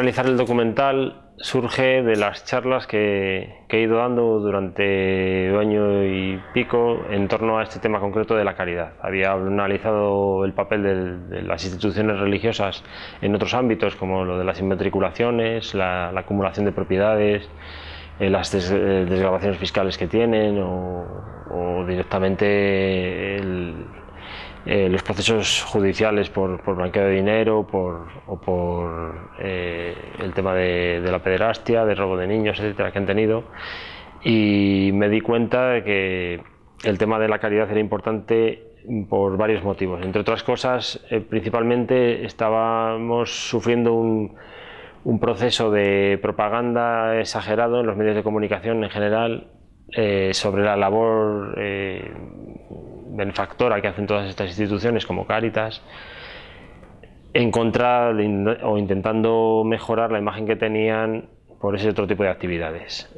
La de realizar el documental surge de las charlas que, he ido dando durante un año y pico en torno a este tema concreto de la caridad. Había analizado el papel de, las instituciones religiosas en otros ámbitos como lo de las inmatriculaciones, la, acumulación de propiedades, eh, las eh, desgrabaciones fiscales que tienen o, o directamente el, eh, los procesos judiciales por, por, blanqueo de dinero por, o por eh, el tema de, la pederastia, de robo de niños, etcétera, que han tenido. Y me di cuenta de que el tema de la caridad era importante por varios motivos. Entre otras cosas, eh, principalmente estábamos sufriendo un, un, proceso de propaganda exagerado en los medios de comunicación en general sobre la labor benefactora que hacen todas estas instituciones como Cáritas, en contra o intentando mejorar la imagen que tenían por ese otro tipo de actividades.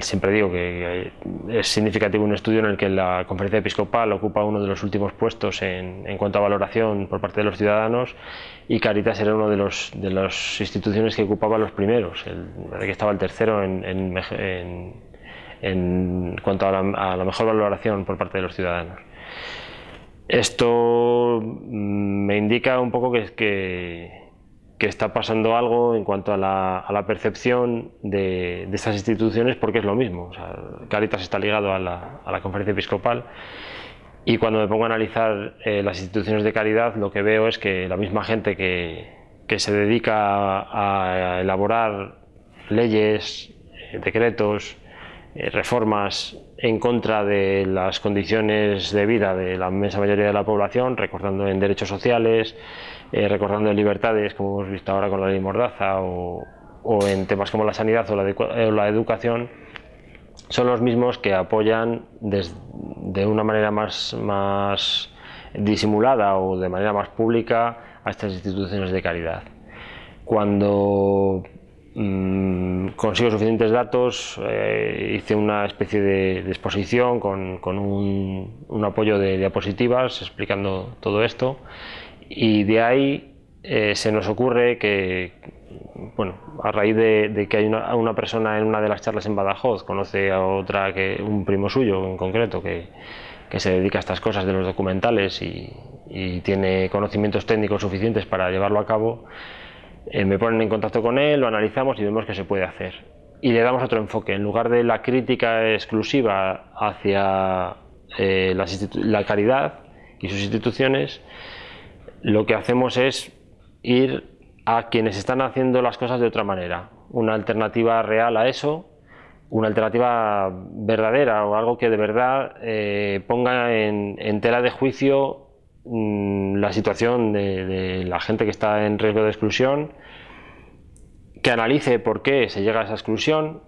siempre digo que es significativo un estudio en el que la conferencia episcopal ocupa uno de los últimos puestos en, cuanto a valoración por parte de los ciudadanos y Caritas era una de, de las instituciones que ocupaba los primeros, el, que estaba el tercero en cuanto a la, mejor valoración por parte de los ciudadanos. Esto mm, me indica un poco que, que, está pasando algo en cuanto a la, percepción de, estas instituciones porque es lo mismo. Caritas está ligado a la, conferencia episcopal y cuando me pongo a analizar eh, las instituciones de caridad lo que veo es que la misma gente que, que se dedica a elaborar leyes, eh, decretos, reformas en contra de las condiciones de vida de la inmensa mayoría de la población, recortando en derechos sociales, eh, recortando en libertades, como hemos visto ahora con la ley Mordaza, o, en temas como la sanidad o la, educación, son los mismos que apoyan de una manera más, más disimulada o de manera más pública a estas instituciones de caridad. Cuando Mm, consigo suficientes datos, eh, hice una especie de, exposición con, un, apoyo de diapositivas explicando todo esto. Y de ahí eh, se nos ocurre que, bueno, a raíz de, que hay una, persona en una de las charlas en Badajoz, conoce a otra, que un primo suyo en concreto, que, se dedica a estas cosas de los documentales y tiene conocimientos técnicos suficientes para llevarlo a cabo, eh, me ponen en contacto con él, lo analizamos y vemos qué se puede hacer. Y le damos otro enfoque, en lugar de la crítica exclusiva hacia eh, la, caridad y sus instituciones, lo que hacemos es ir a quienes están haciendo las cosas de otra manera, una alternativa real a eso, una alternativa verdadera o algo que de verdad eh, ponga en, tela de juicio Mm, la situación de, la gente que está en riesgo de exclusión, que analice por qué se llega a esa exclusión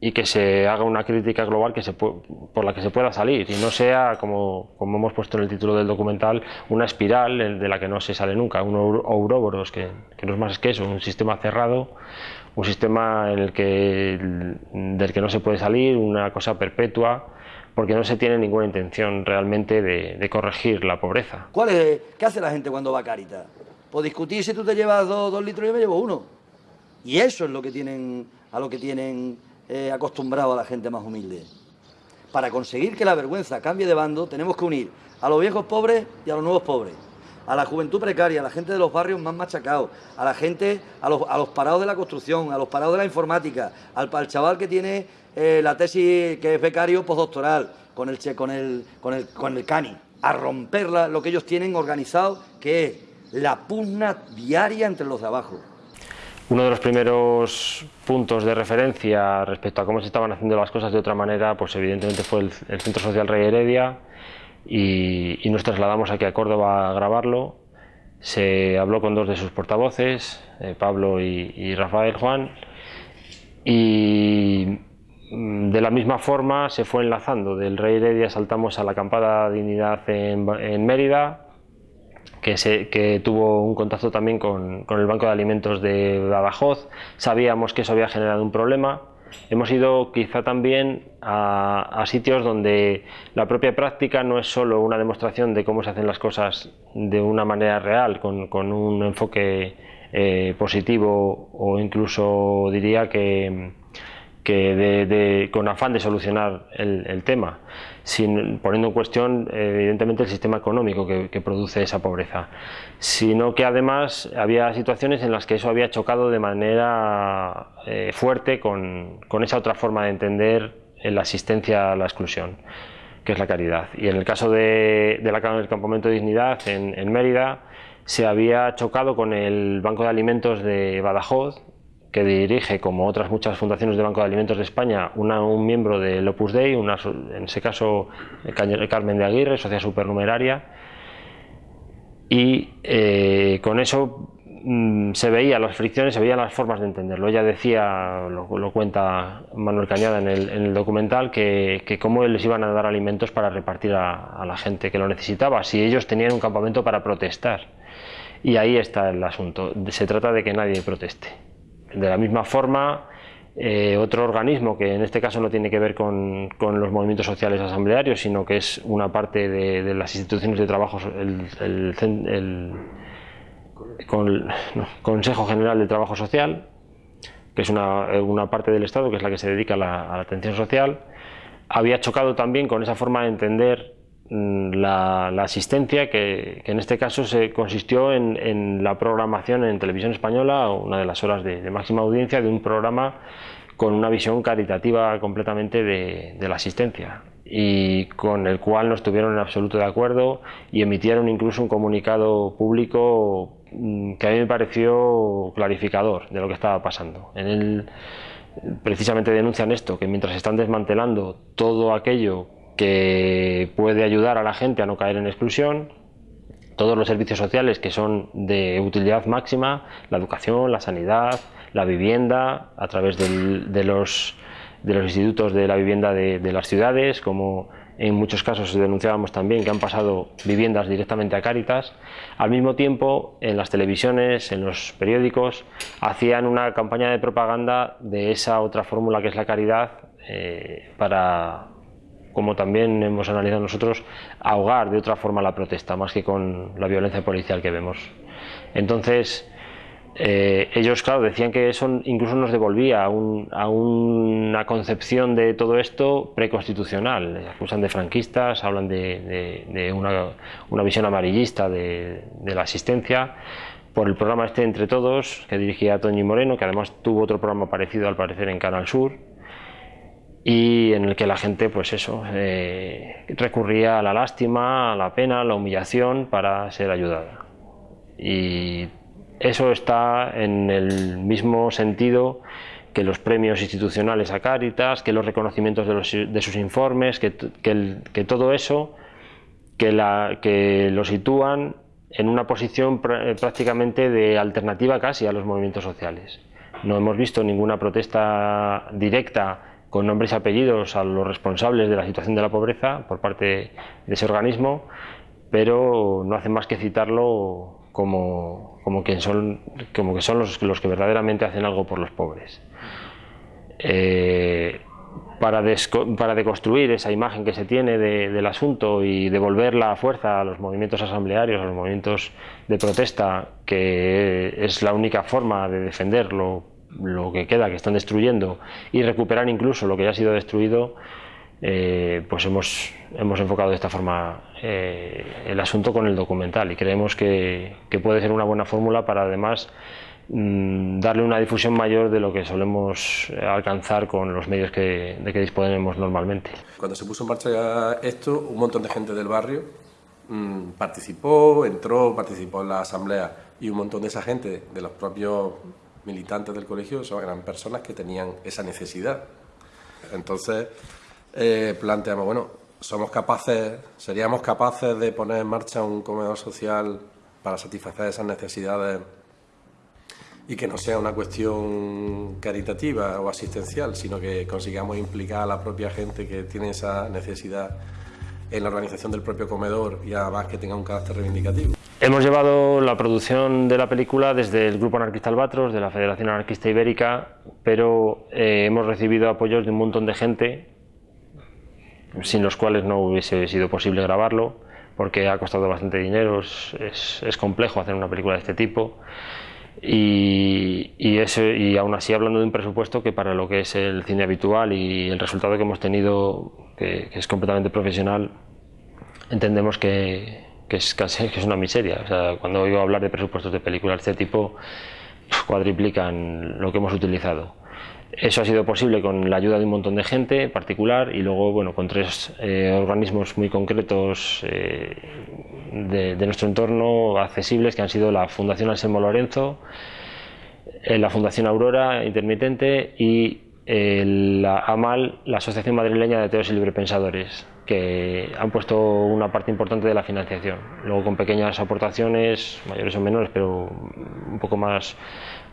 y que se haga una crítica global que se por la que se pueda salir y no sea, como, como, hemos puesto en el título del documental, una espiral de la que no se sale nunca, un ouroboros que, que no es más que eso, un sistema cerrado, un sistema en el que, del que no se puede salir, una cosa perpetua porque no se tiene ninguna intención realmente de, corregir la pobreza. ¿Cuál es, ¿Qué hace la gente cuando va a Caritas? Pues discutir si tú te llevas dos, litros y yo me llevo uno. Y eso es lo que tienen, a lo que tienen eh, acostumbrado a la gente más humilde. Para conseguir que la vergüenza cambie de bando, tenemos que unir a los viejos pobres y a los nuevos pobres a la juventud precaria, a la gente de los barrios más machacados, a la gente, a los, a los parados de la construcción, a los parados de la informática, al, al chaval que tiene eh, la tesis que es becario postdoctoral, con el, con el, con el, con el CANI, a romper lo que ellos tienen organizado, que es la pugna diaria entre los de abajo. Uno de los primeros puntos de referencia respecto a cómo se estaban haciendo las cosas de otra manera, pues evidentemente fue el, Centro Social Rey Heredia y, nos trasladamos aquí a Córdoba a grabarlo. Se habló con dos de sus portavoces, eh, Pablo y, y Rafael Juan, y de la misma forma se fue enlazando, del Rey Heredia saltamos a la acampada Dignidad en, Mérida, que, se, que, tuvo un contacto también con, el Banco de Alimentos de Badajoz, sabíamos que eso había generado un problema, hemos ido quizá también a, sitios donde la propia práctica no es solo una demostración de cómo se hacen las cosas de una manera real, con, con un enfoque eh, positivo o incluso diría que, que con afán de solucionar el, tema, sin, poniendo en cuestión evidentemente el sistema económico que, produce esa pobreza, sino que además había situaciones en las que eso había chocado de manera eh, fuerte con, con esa otra forma de entender la asistencia a la exclusión que es la caridad. Y en el caso de, la, del campamento de dignidad en, Mérida, se había chocado con el Banco de Alimentos de Badajoz, que dirige, como otras muchas fundaciones de Banco de Alimentos de España, un miembro del Opus Dei, una, en ese caso Carmen de Aguirre, sociedad supernumeraria, y eh, con eso Mm, se veía las fricciones, se veían las formas de entenderlo. Ella decía, lo, cuenta Manuel Cañada en el, documental, que, que, cómo les iban a dar alimentos para repartir a, la gente que lo necesitaba, si ellos tenían un campamento para protestar. Y ahí está el asunto. Se trata de que nadie proteste. De la misma forma, eh, otro organismo que en este caso no tiene que ver con, los movimientos sociales asamblearios, sino que es una parte de, las instituciones de trabajo, el, el el Consejo General de Trabajo Social, que es una, parte del Estado que es la que se dedica a la, atención social, había chocado también con esa forma de entender mm, la, asistencia que, en este caso se consistió en, la programación en televisión española, una de las horas de, máxima audiencia de un programa con una visión caritativa completamente de, de, la asistencia y con el cual no estuvieron en absoluto de acuerdo y emitieron incluso un comunicado público Mm, que a mí me pareció clarificador de lo que estaba pasando. En él precisamente denuncian esto, que mientras están desmantelando todo aquello que puede ayudar a la gente a no caer en exclusión, todos los servicios sociales que son de utilidad máxima, la educación, la sanidad, la vivienda, a través de, los, de los institutos de la vivienda de, las ciudades, como en muchos casos denunciábamos también que han pasado viviendas directamente a Cáritas. Al mismo tiempo, en las televisiones, en los periódicos, hacían una campaña de propaganda de esa otra fórmula que es la caridad eh, para, como también hemos analizado nosotros, ahogar de otra forma la protesta, más que con la violencia policial que vemos. Entonces, eh, ellos, claro, decían que eso incluso nos devolvía a, una concepción de todo esto preconstitucional. Acusan de franquistas, hablan de, una, visión amarillista de, la asistencia por el programa este Entre Todos, que dirigía Toñi Moreno, que además tuvo otro programa parecido al parecer en Canal Sur, y en el que la gente, pues eso, eh, recurría a la lástima, a la pena, a la humillación para ser ayudada. Y eso está en el mismo sentido que los premios institucionales a Cáritas, que los reconocimientos de, sus informes, que, todo eso que, lo sitúan en una posición prácticamente de alternativa casi a los movimientos sociales. No hemos visto ninguna protesta directa con nombres y apellidos a los responsables de la situación de la pobreza por parte de ese organismo, pero no hace más que citarlo como, como, son, como que son los, los que verdaderamente hacen algo por los pobres. Eh, para, para, deconstruir esa imagen que se tiene del asunto y devolver la fuerza a los movimientos asamblearios, a los movimientos de protesta, que es la única forma de defender lo, lo que queda, que están destruyendo, y recuperar incluso lo que ya ha sido destruido, eh, pues hemos, hemos enfocado de esta forma eh, el asunto con el documental y creemos que, puede ser una buena fórmula para además mm, darle una difusión mayor de lo que solemos alcanzar con los medios que, de que disponemos normalmente. Cuando se puso en marcha esto, un montón de gente del barrio mm, participó, entró, participó en la asamblea y un montón de esa gente, de los propios militantes del colegio, eran personas que tenían esa necesidad. Entonces, eh, planteamos, bueno, somos capaces, seríamos capaces de poner en marcha un comedor social para satisfacer esas necesidades y que no sea una cuestión caritativa o asistencial, sino que consigamos implicar a la propia gente que tiene esa necesidad en la organización del propio comedor y además que tenga un carácter reivindicativo. Hemos llevado la producción de la película desde el Grupo Anarquista Albatros, de la Federación Anarquista Ibérica, pero eh, hemos recibido apoyos de un montón de gente sin los cuales no hubiese sido posible grabarlo, porque ha costado bastante dinero, es, complejo hacer una película de este tipo. Y, y, y aún así hablando de un presupuesto que para lo que es el cine habitual y el resultado que hemos tenido, que, que es completamente profesional, entendemos que, que, es, que es una miseria. O sea, cuando oigo hablar de presupuestos de películas de este tipo, cuadriplican lo que hemos utilizado. Eso ha sido posible con la ayuda de un montón de gente particular y luego bueno, con tres eh, organismos muy concretos eh, de, de, nuestro entorno accesibles que han sido la Fundación Anselmo Lorenzo, eh, la Fundación Aurora Intermitente y la AMAL, la Asociación Madrileña de Teos y Librepensadores, que han puesto una parte importante de la financiación. Luego con pequeñas aportaciones, mayores o menores, pero un poco más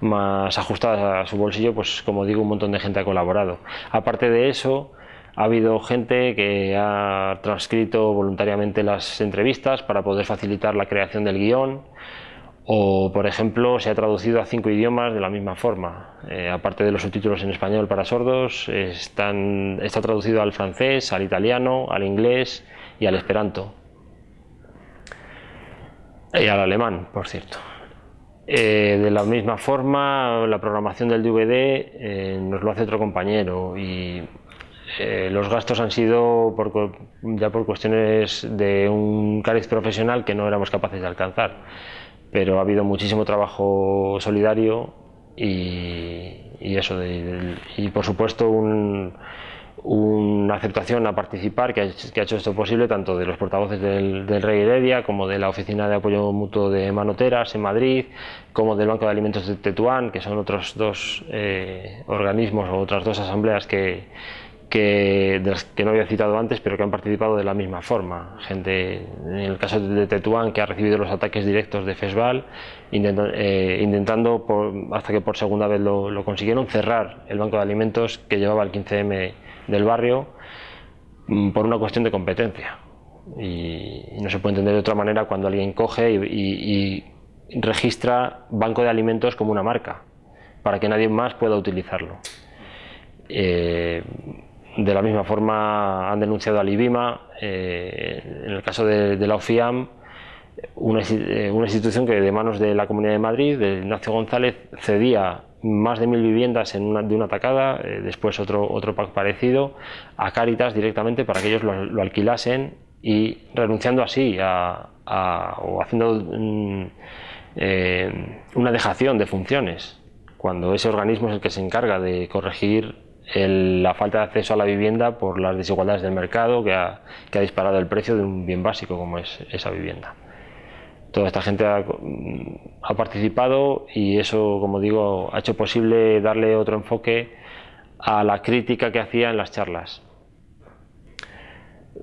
más ajustadas a su bolsillo, pues como digo, un montón de gente ha colaborado. Aparte de eso, ha habido gente que ha transcrito voluntariamente las entrevistas para poder facilitar la creación del guion o, por ejemplo, se ha traducido a cinco idiomas de la misma forma. Eh, aparte de los subtítulos en español para sordos, está traducido al francés, al italiano, al inglés y al esperanto. Y al alemán, por cierto. Eh, de la misma forma, la programación del DVD eh, nos lo hace otro compañero y los gastos han sido por, ya por cuestiones de un cariz profesional que no éramos capaces de alcanzar. Pero ha habido muchísimo trabajo solidario y, eso, de, y por supuesto un, una aceptación a participar que ha, que ha, hecho esto posible tanto de los portavoces del, del, Rey Heredia como de la Oficina de Apoyo Mutuo de Manoteras en Madrid, como del Banco de Alimentos de Tetuán, que son otros dos eh, organismos o otras dos asambleas que, que, de las que no había citado antes, pero que han participado de la misma forma. Gente, en el caso de Tetuán, que ha recibido los ataques directos de FESVAL, intentando, eh, intentando por, hasta que por segunda vez lo, lo consiguieron, cerrar el Banco de Alimentos que llevaba el 15M del barrio mm, por una cuestión de competencia. Y, y, no se puede entender de otra manera cuando alguien coge y, y, y, registra Banco de Alimentos como una marca, para que nadie más pueda utilizarlo. Eh, de la misma forma han denunciado al IBIMA, eh, en el caso de, la OFIAM, una, eh, una, institución que de manos de la Comunidad de Madrid, de Ignacio González, cedía más de mil viviendas en una, de una tacada, eh, después otro, otro pack parecido, a Cáritas directamente para que ellos lo, alquilasen y renunciando así a, a o haciendo mm, eh, una dejación de funciones, cuando ese organismo es el que se encarga de corregir la falta de acceso a la vivienda por las desigualdades del mercado que ha, disparado el precio de un bien básico como es esa vivienda toda esta gente ha, ha, participado y eso, como digo, ha hecho posible darle otro enfoque a la crítica que hacía en las charlas.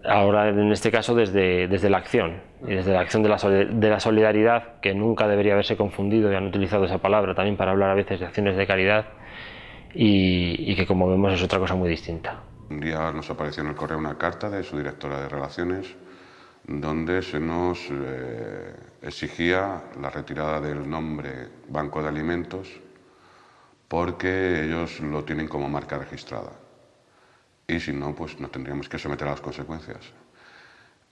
Ahora, en este caso, desde, desde la acción, y desde la acción de la, de la solidaridad, que nunca debería haberse confundido y han utilizado esa palabra también para hablar a veces de acciones de caridad, y, y que, como vemos, es otra cosa muy distinta. Un día nos apareció en el correo una carta de su directora de Relaciones donde se nos eh, exigía la retirada del nombre Banco de Alimentos porque ellos lo tienen como marca registrada. Y si no, pues nos tendríamos que someter a las consecuencias.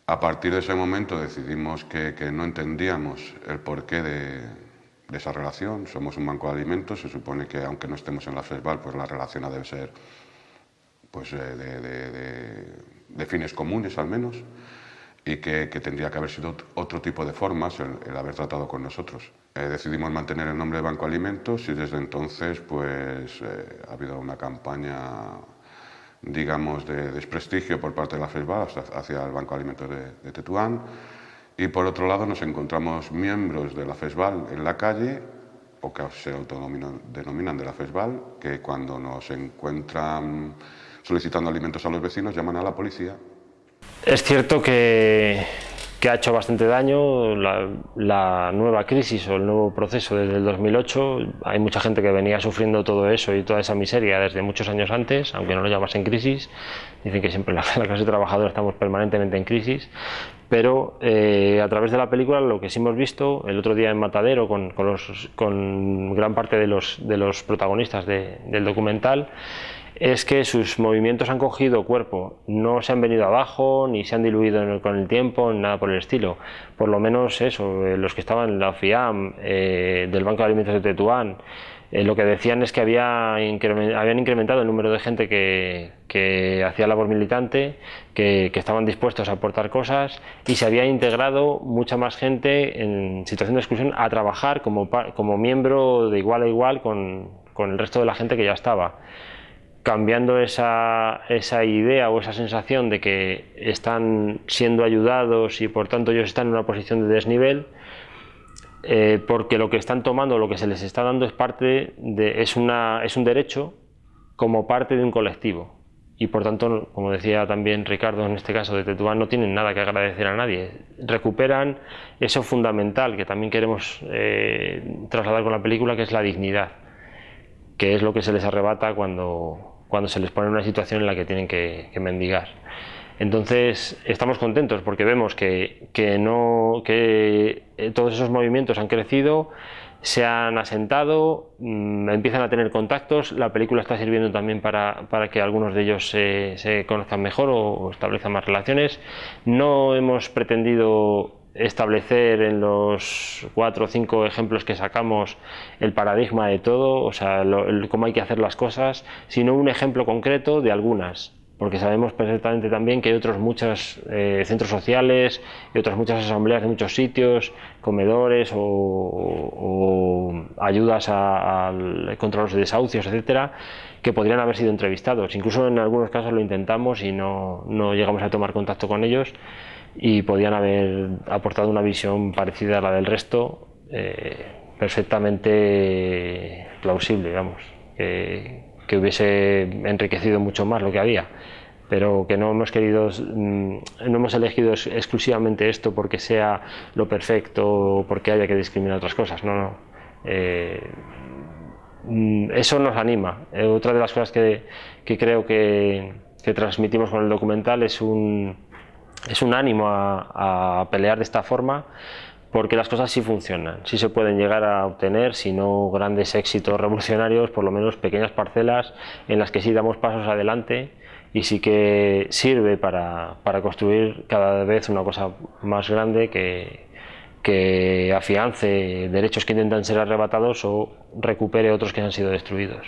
A partir de ese momento decidimos que, que no entendíamos el porqué de, de, esa relación. Somos un banco de alimentos, se supone que aunque no estemos en la FESBAL, pues la relación ha de ser pues, eh, de, de, de fines comunes al menos y que, que, tendría que haber sido otro tipo de formas el, el haber tratado con nosotros. Eh, decidimos mantener el nombre de Banco Alimentos y desde entonces pues eh, ha habido una campaña digamos de desprestigio por parte de la FESBA hacia el Banco Alimentos de, de, Tetuán y por otro lado nos encontramos miembros de la FESBAL en la calle o que se autodenominan de la FESBAL que cuando nos encuentran solicitando alimentos a los vecinos llaman a la policía. Es cierto que, que, ha hecho bastante daño la, la, nueva crisis o el nuevo proceso desde el 2008. Hay mucha gente que venía sufriendo todo eso y toda esa miseria desde muchos años antes, aunque no lo llamasen crisis. Dicen que siempre la, la clase trabajadora estamos permanentemente en crisis. Pero eh, a través de la película lo que sí hemos visto el otro día en Matadero con, con, los, con gran parte de los, de los protagonistas de, del documental es que sus movimientos han cogido cuerpo, no se han venido abajo, ni se han diluido con el tiempo, nada por el estilo. Por lo menos eso, eh, los que estaban en la FIAM, eh, del Banco de Alimentos de Tetuán, eh, lo que decían es que había habían incrementado el número de gente que, hacía labor militante, que, estaban dispuestos a aportar cosas y se había integrado mucha más gente en situación de exclusión a trabajar como, como miembro de igual a igual con, con el resto de la gente que ya estaba cambiando esa, esa, idea o esa sensación de que están siendo ayudados y por tanto ellos están en una posición de desnivel, eh, porque lo que están tomando, lo que se les está dando es parte de, es, una, es un derecho como parte de un colectivo. Y por tanto, como decía también Ricardo en este caso de Tetuán, no tienen nada que agradecer a nadie. Recuperan eso fundamental que también queremos eh, trasladar con la película, que es la dignidad, que es lo que se les arrebata cuando, cuando se les pone una situación en la que tienen que, mendigar. Entonces estamos contentos porque vemos que, no, que eh, todos esos movimientos han crecido, se han asentado, mm, empiezan a tener contactos, la película está sirviendo también para, que algunos de ellos se, conozcan mejor o, establezcan más relaciones. No hemos pretendido establecer en los cuatro o cinco ejemplos que sacamos el paradigma de todo, o sea, cómo hay que hacer las cosas, sino un ejemplo concreto de algunas, porque sabemos perfectamente también que hay otros muchos eh, centros sociales y otras muchas asambleas de muchos sitios, comedores o, ayudas al contra los desahucios, etcétera, que podrían haber sido entrevistados. Incluso en algunos casos lo intentamos y no, no llegamos a tomar contacto con ellos y podían haber aportado una visión parecida a la del resto, eh, perfectamente plausible, digamos, que, hubiese enriquecido mucho más lo que había, pero que no hemos querido, mm, no hemos elegido exclusivamente esto porque sea lo perfecto o porque haya que discriminar otras cosas, no, no. Eh, mm, eso nos anima. Eh, otra de las cosas que, creo que transmitimos con el documental es un, es un ánimo a, pelear de esta forma porque las cosas sí funcionan, sí se pueden llegar a obtener, si no grandes éxitos revolucionarios, por lo menos pequeñas parcelas en las que sí damos pasos adelante y sí que sirve para, construir cada vez una cosa más grande que, que afiance derechos que intentan ser arrebatados o recupere otros que han sido destruidos.